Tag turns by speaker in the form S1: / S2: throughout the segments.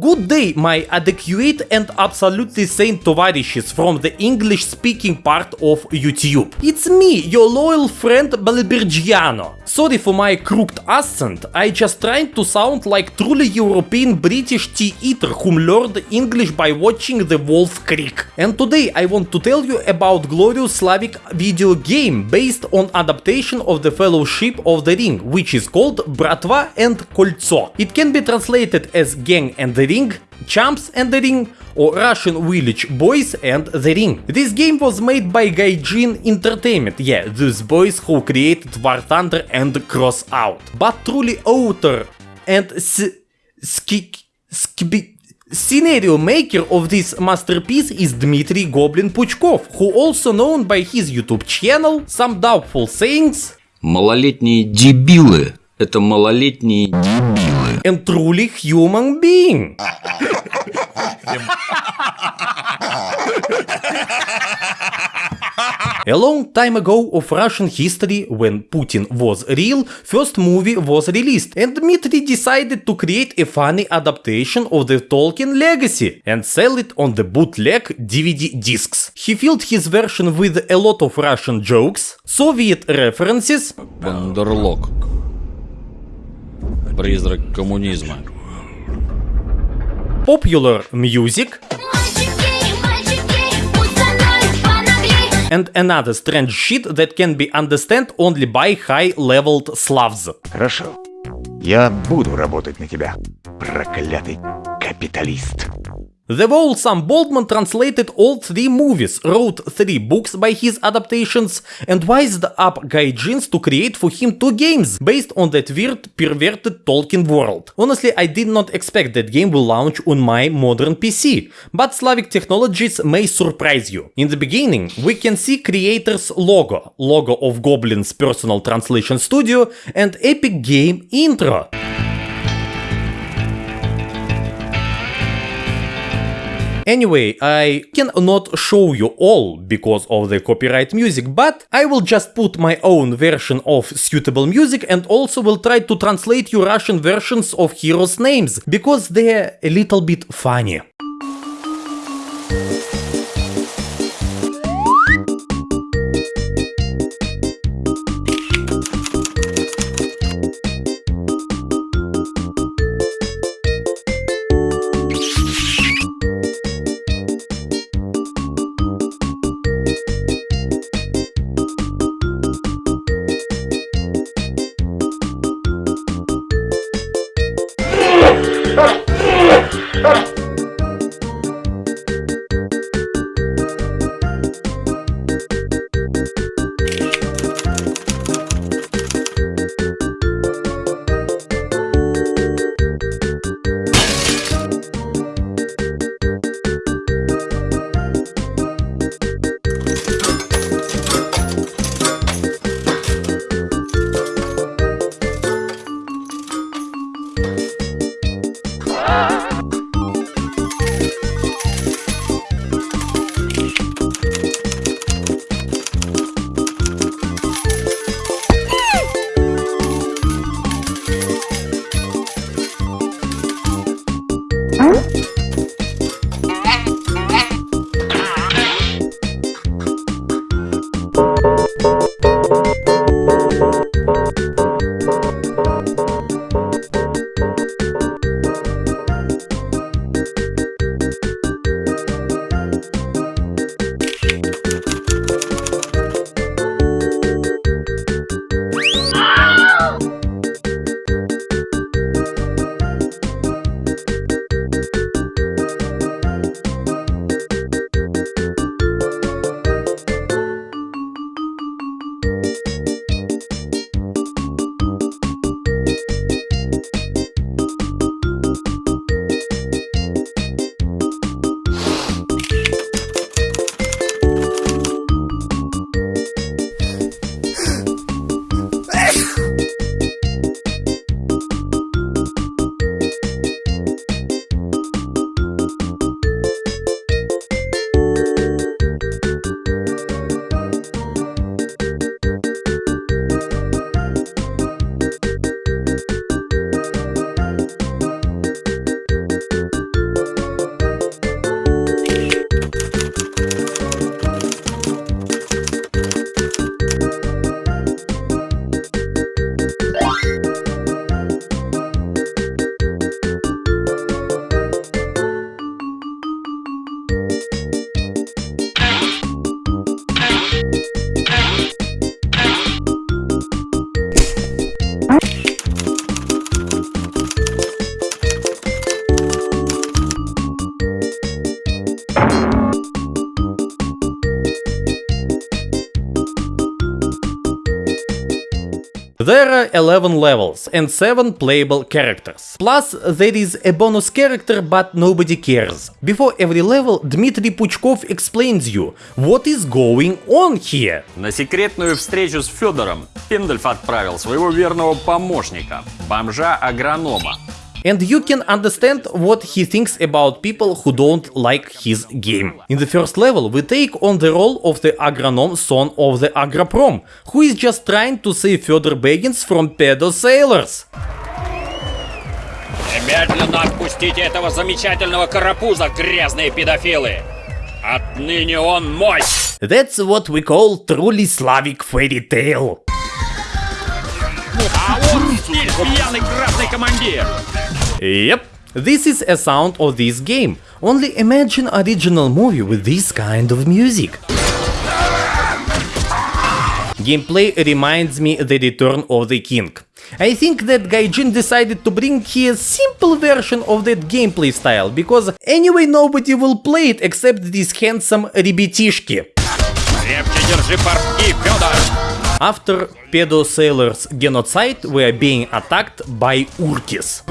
S1: Good day, my adequate and absolutely sane tovarishes from the English-speaking part of YouTube. It's me, your loyal friend Balibirgiano. Sorry for my crooked accent, I just trying to sound like truly European British tea-eater whom learned English by watching The Wolf Creek. And today I want to tell you about glorious Slavic video game based on adaptation of the Fellowship of the Ring, which is called Bratva and Koltso. It can be translated as Gang and the Ring, Champs and the Ring, or Russian Village Boys and the Ring. This game was made by Gaijin Entertainment, yeah, those boys who created War Thunder and Crossout. But truly author and scenario maker of this masterpiece is Dmitry Goblin Puchkov, who also known by his YouTube channel Some Doubtful Sayings
S2: Малолетние дебилы – это малолетние дебилы.
S1: and truly human being. A long time ago of Russian history, when Putin was real, first movie was released, and Dmitry decided to create a funny adaptation of the Tolkien legacy and sell it on the bootleg DVD discs. He filled his version with a lot of Russian jokes, Soviet references,
S2: Wonderlock. Призрак коммунизма.
S1: popular music, and another strange shit that can be understood only by high-leveled Slavs.
S3: Хорошо. Я буду работать на тебя, проклятый капиталист.
S1: The Wall Sam Boldman translated all three movies, wrote three books by his adaptations, and wised up Gaijins to create for him two games based on that weird, perverted Tolkien world. Honestly, I did not expect that game will launch on my modern PC, but Slavic technologies may surprise you. In the beginning, we can see creator's logo, logo of Goblin's personal translation studio, and epic game intro. Anyway, I cannot show you all because of the copyright music, but I will just put my own version of suitable music and also will try to translate you Russian versions of heroes' names, because they're a little bit funny. 11 levels and 7 playable characters. Plus, there is a bonus character but nobody cares. Before every level, Dmitry Puchkov explains you what is going on here.
S2: На секретную встречу с Федором Пиндальф отправил своего верного помощника, бомжа-агронома.
S1: And you can understand what he thinks about people who don't like his game. In the first level, we take on the role of the agronome son of the Agroprom, who is just trying to save Fedor Begins from pedo sailors.
S4: Немедленно отпустите этого замечательного карапуза, грязные педофилы! Отныне он мой!
S1: That's what we call truly Slavic fairy tale.
S4: А вот здесь пьяный красный командир!
S1: Yep, this is a sound of this game. Only imagine original movie with this kind of music. Gameplay reminds me the return of the king. I think that Gaijin decided to bring here a simple version of that gameplay style, because anyway nobody will play it except these handsome ребятишки.
S4: Крепче держи портки, Федор!
S1: After pedo sailors genocide, we are being attacked by Urkis.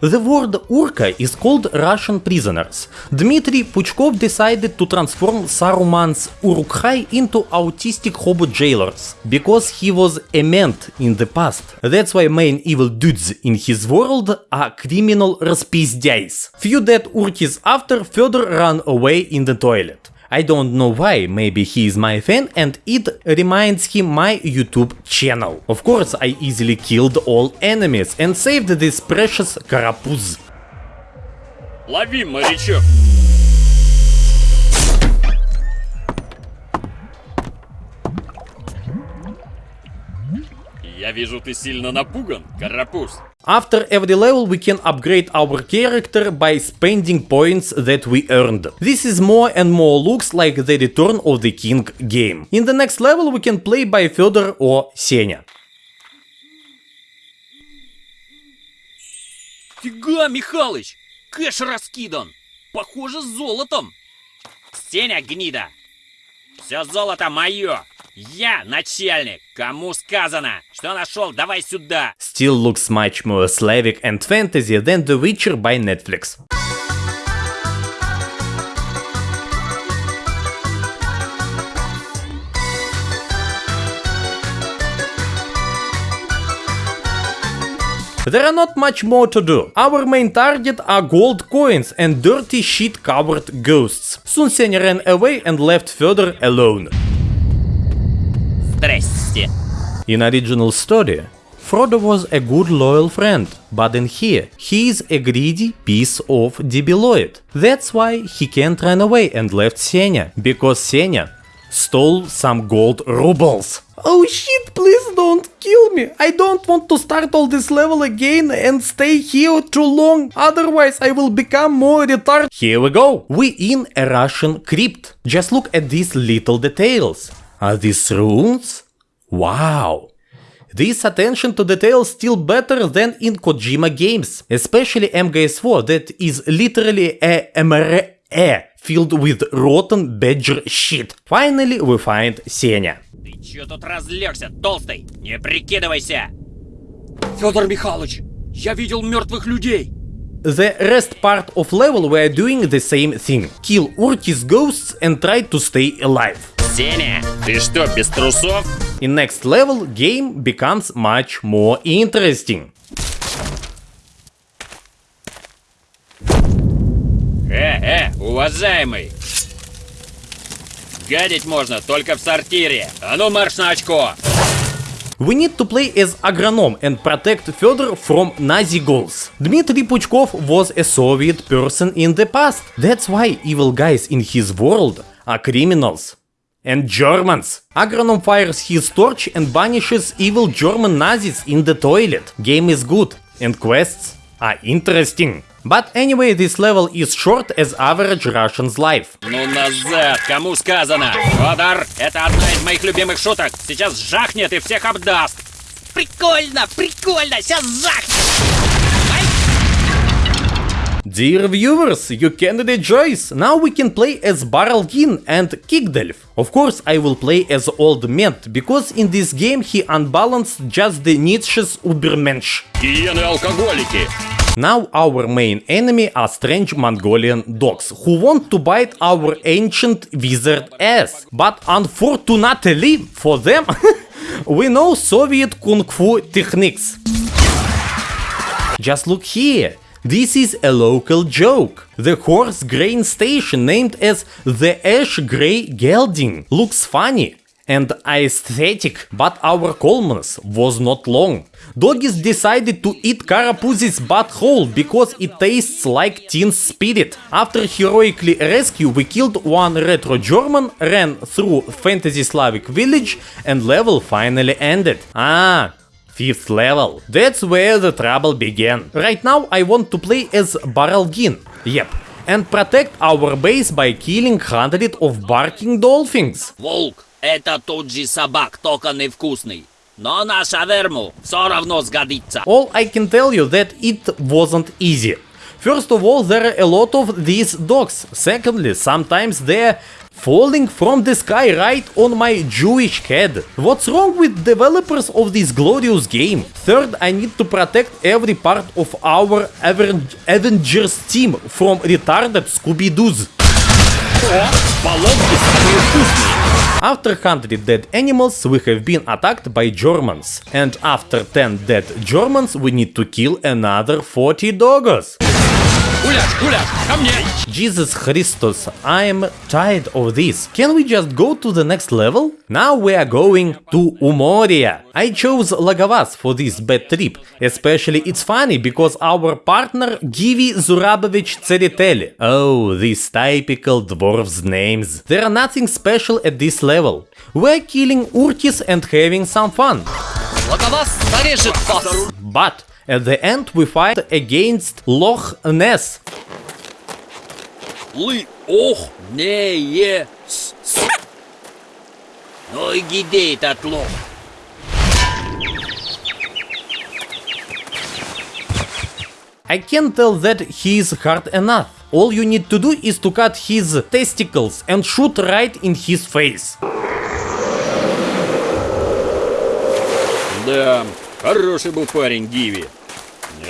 S1: The word Urka is called Russian prisoners. Dmitry Puchkov decided to transform Saruman's Uruk-hai into autistic hobo jailers, because he was a ment in the past. That's why main evil dudes in his world are criminal распиздяйs. Few dead Urkis after further run away in the toilet. I don't know why, maybe he is my fan and it reminds him my YouTube channel. Of course I easily killed all enemies and saved this precious карапуз.
S4: Лови, морячок! Я вижу, ты сильно напуган, карапуз.
S1: After every level we can upgrade our character by spending points that we earned. This is more and more looks like the Return of the King game. In the next level we can play by Fedor or Senya.
S4: Фига, Михалыч! Кэш раскидан! Похоже, с золотом! Сеня, гнида! Все золото мое! Я начальник! Кому сказано? Что нашел? Давай сюда!
S1: Still looks much more Slavic and fantasy than The Witcher by Netflix. There are not much more to do. Our main target are gold coins and dirty shit covered ghosts. Soon Senya ran away and left Fedor alone.
S4: Здрасте!
S1: In original story, Frodo was a good loyal friend, but in here, he is a greedy piece of debiloid. That's why he can't run away and left Senya, because Senya stole some gold rubles. Oh shit, please don't kill me. I don't want to start all this level again and stay here too long, otherwise I will become more retarded. Here we go. We in a Russian crypt. Just look at these little details. Are these runes? Wow. This attention to detail still better than in Kojima games, especially MGS4 that is literally a MRE filled with rotten badger shit. Finally we find Senya.
S4: Ты чё тут разлегся, толстый? Не прикидывайся! Федор Михайлович, я видел мертвых людей!
S1: The rest part of level we are doing the same thing. Kill Urkis ghosts and try to stay alive.
S4: Сеня, ты что, без трусов?
S1: In next level game becomes much more interesting.
S4: Э, э, уважаемый! Гадить можно только в сортире. А ну марш на очко!
S1: We need to play as agronom and protect Fedor from Nazi goals. Dmitry Puchkov was a Soviet person in the past. That's why evil guys in his world are criminals. And Germans. Agronom fires his torch and banishes evil German Nazis in the toilet. Game is good and quests are interesting. But anyway, this level is short as average Russian's life.
S4: Ну назад, кому сказано? Федор, это одна из моих любимых шуток. Сейчас жахнет и всех обдаст. Прикольно, прикольно, сейчас жахнет.
S1: Dear viewers, you can rejoice! Now we can play as Baralgin and Kigdelf. Of course, I will play as Old Ment, because in this game he unbalanced just the Nietzsche's Ubermensch.
S2: Гиены-алкоголики.
S1: Now our main enemy are strange Mongolian dogs who want to bite our ancient wizard ass. But unfortunately for them, we know Soviet kung fu techniques. Just look here. This is a local joke. The horse grain station named as the Ash Grey Gelding looks funny and aesthetic, but our Coleman's was not long. Doggies decided to eat Karapuzi's butthole because it tastes like teen spirit. After heroically rescue, we killed one retro German, ran through fantasy Slavic village, and level finally ended. Ah, Fifth level. That's where the trouble began. Right now I want to play as Baralgin. Yep. And protect our base by killing hundred of barking dolphins.
S4: Волк, это тот же собак, только невкусный. Но на шаверму все равно сгодится.
S1: All I can tell you that it wasn't easy. First of all, there are a lot of these dogs. Secondly, sometimes they're falling from the sky right on my Jewish head. What's wrong with developers of this glorious game? Third, I need to protect every part of our Avengers team from retarded Scooby-Doos. After 100 dead animals, we have been attacked by Germans. And after 10 dead Germans, we need to kill another 40
S2: dogs.
S1: Jesus Christos! I'm tired of this. Can we just go to the next level? Now we are going to Umoria. I chose Lagavas for this bad trip. Especially it's funny because our partner Givi Zurabovich Tseriteli. Oh, these typical dwarves names. There are nothing special at this level. We're killing Urtis and having some fun. But at the end we fight against Loch Ness.
S4: Лы, ох, не, е, с, с. Ну и где этот лох?
S1: I can tell that he is hard enough. All you need to do is to cut his testicles and shoot right in his face.
S2: Да, хороший был парень Гиви.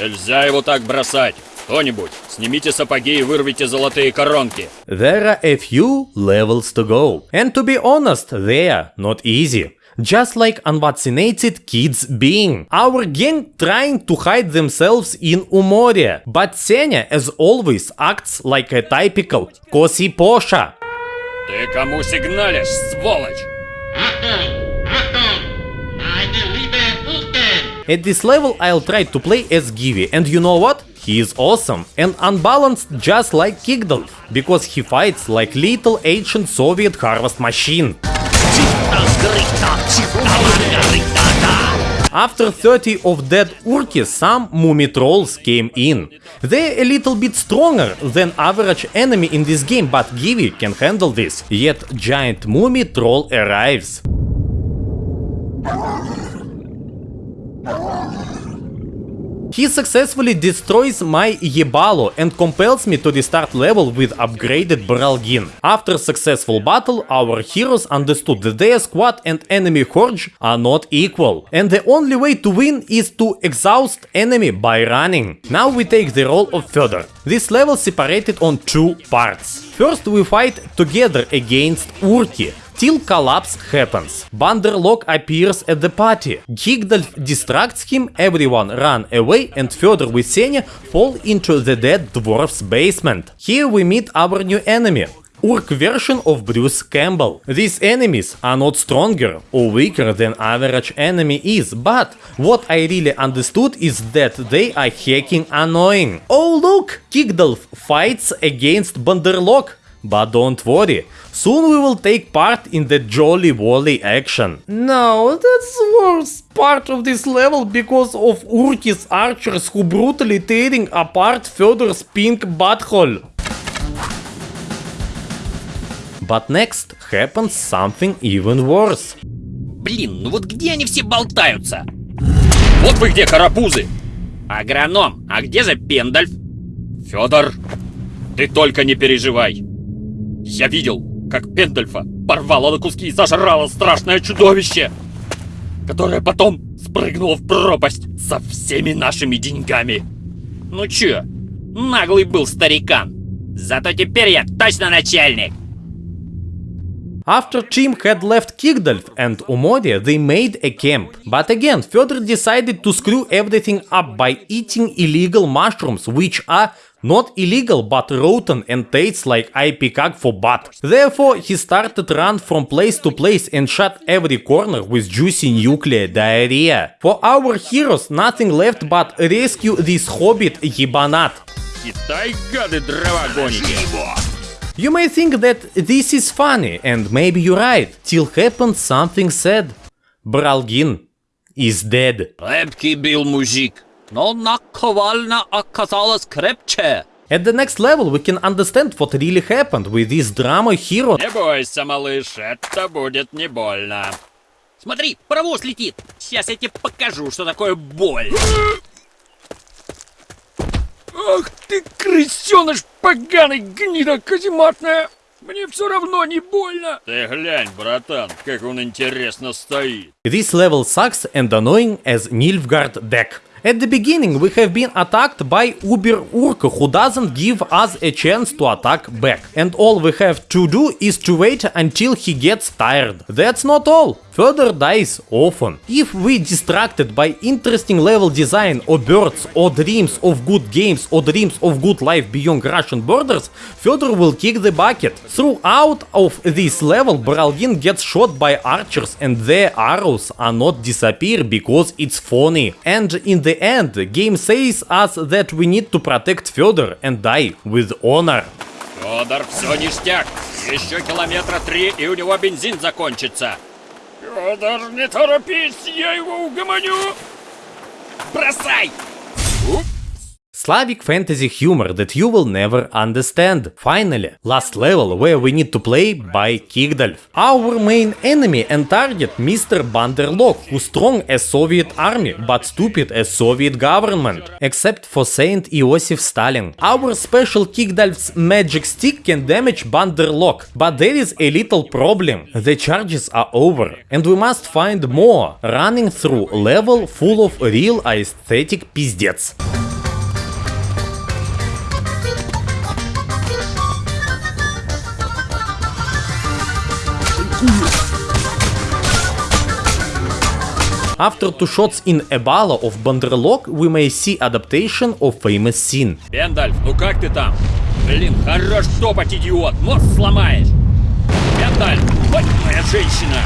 S2: Нельзя его так бросать. Кто-нибудь, снимите сапоги и вырвите золотые коронки.
S1: There are a few levels to go. And to be honest, they are not easy. Just like unvaccinated kids being. Our gang trying to hide themselves in Umoria. But Senya, as always, acts like a typical Kosi Posha.
S2: Ты кому сигналишь, сволочь?
S1: At this level I'll try to play as Givi and you know what? He is awesome and unbalanced just like Kigdolf, because he fights like little ancient Soviet harvest machine. After 30 of dead Urki, some Mummy trolls came in. They're a little bit stronger than average enemy in this game, but Givi can handle this. Yet giant Mummy troll arrives. He successfully destroys my Yebalo and compels me to restart level with upgraded Baralgin. After successful battle, our heroes understood that their squad and enemy horde are not equal. And the only way to win is to exhaust enemy by running. Now we take the role of Fedor. This level separated on two parts. First we fight together against Urki, till collapse happens. Banderlog appears at the party. Gigdalf distracts him, everyone run away and Fedor with Senya fall into the dead dwarf's basement. Here we meet our new enemy. Urk version of Bruce Campbell. These enemies are not stronger or weaker than average enemy is, but what I really understood is that they are hacking annoying. Oh look! Kigdalf fights against Banderlog. But don't worry, soon we will take part in the Jolly Wally action. No, that's the worst part of this level because of Urki's archers who brutally tearing apart Fedor's pink butthole. But next happens something even worse.
S4: Блин, ну вот где они все болтаются?
S2: Вот вы где, карапузы!
S4: Агроном, а где же Пендальф?
S2: Федор, ты только не переживай. Я видел, как Пендельфа порвало на куски и сожрало страшное чудовище, которое потом спрыгнуло в пропасть со всеми нашими деньгами.
S4: Ну чё, наглый был старикан. Зато теперь я точно начальник.
S1: After Chim had left Kigdalf and Umodia, they made a camp. But again, Fyodor decided to screw everything up by eating illegal mushrooms, which are not illegal but rotten and tastes like ipecac for butt. Therefore, he started run from place to place and shut every corner with juicy nuclear diarrhea. For our heroes, nothing left but rescue this hobbit Yibanat.
S2: Китай, гады, дрова гоните.
S1: You may think that this is funny, and maybe you're right, till happened something sad. Bralgin is dead.
S4: Крепкий был мужик, Но наковальня оказалась крепче.
S1: At the next level we can understand what really happened with this drama hero.
S2: Не бойся, малыш, это будет не больно.
S4: Смотри, паровоз летит. Сейчас я тебе покажу, что такое боль.
S2: Ах ты, крысеныш поганый, гнида казематная! Мне все равно не больно! Ты глянь, братан, как он интересно стоит.
S1: This level sucks and annoying as Nilfgaard deck. At the beginning we have been attacked by Uber Urk who doesn't give us a chance to attack back. And all we have to do is to wait until he gets tired. That's not all. Further dies often. If we distracted by interesting level design or birds or dreams of good games or dreams of good life beyond Russian borders, Fedor will kick the bucket. Throughout of this level, Bralgin gets shot by archers and their arrows are not disappear because it's funny. And in the end, the game says us that we need to protect Fedor and die with honor.
S2: Федор, все ништяк. Еще километра три, и у него бензин закончится. Федор, не торопись, я его угомоню.
S4: Бросай!
S1: Slavic fantasy humor that you will never understand. Finally, last level where we need to play by Kigdalf. Our main enemy and target Mr. Banderlok, who strong as Soviet army but stupid as Soviet government, except for Saint Iosif Stalin. Our special Kigdalf's magic stick can damage Banderlok, but there is a little problem. The charges are over, and we must find more, running through level full of real aesthetic пиздец. After two shots in a bala of Banderlok, we may see adaptation of famous scene.
S2: Пендальф, ну как ты там? Блин, хорош топать, идиот, мозг сломаешь. Пендальф, ой, моя женщина.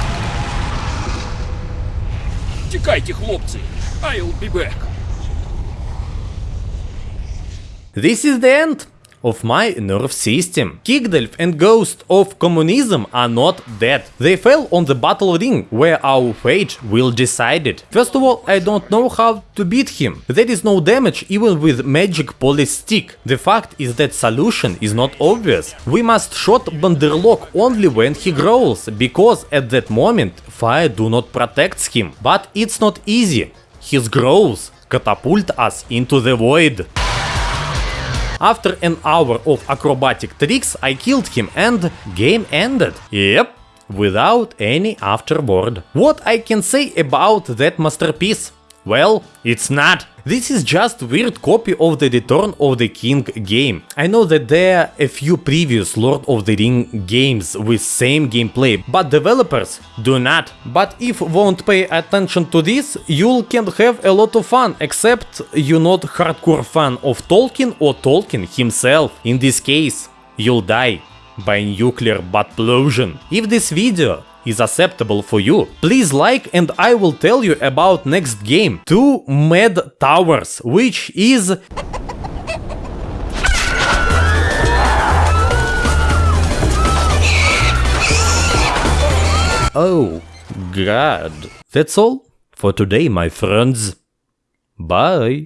S2: Текайте, хлопцы. I'll be back.
S1: This is the end of my nerve system. Kigdalf and Ghost of Communism are not dead. They fell on the battle ring, where our fate will decide it. First of all, I don't know how to beat him. There is no damage even with magic police stick. The fact is that solution is not obvious. We must shot Banderlog only when he growls, because at that moment fire do not protect him. But it's not easy. His growls catapult us into the void. After an hour of acrobatic tricks, I killed him and game ended. Yep, without any afterword. What I can say about that masterpiece? Well, it's not. This is just weird copy of the Return of the King game. I know that there are a few previous Lord of the Ring games with same gameplay, but developers do not. But if won't pay attention to this, you can have a lot of fun, except you're not hardcore fan of Tolkien or Tolkien himself. In this case, you'll die by nuclear buttplosion. If this video is acceptable for you, please like and I will tell you about next game, Two Mad Towers, which is... Oh, God. That's all for today, my friends. Bye.